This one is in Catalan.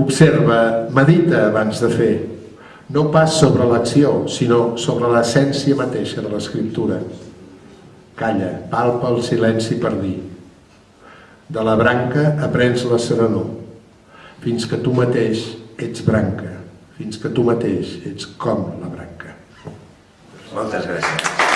Observa, medita abans de fer. No pas sobre l'acció, sinó sobre l'essència mateixa de l'escriptura. Calla, palpa el silenci per dir. De la branca aprens la serenor, fins que tu mateix ets branca, fins que tu mateix ets com la branca. Moltes gràcies.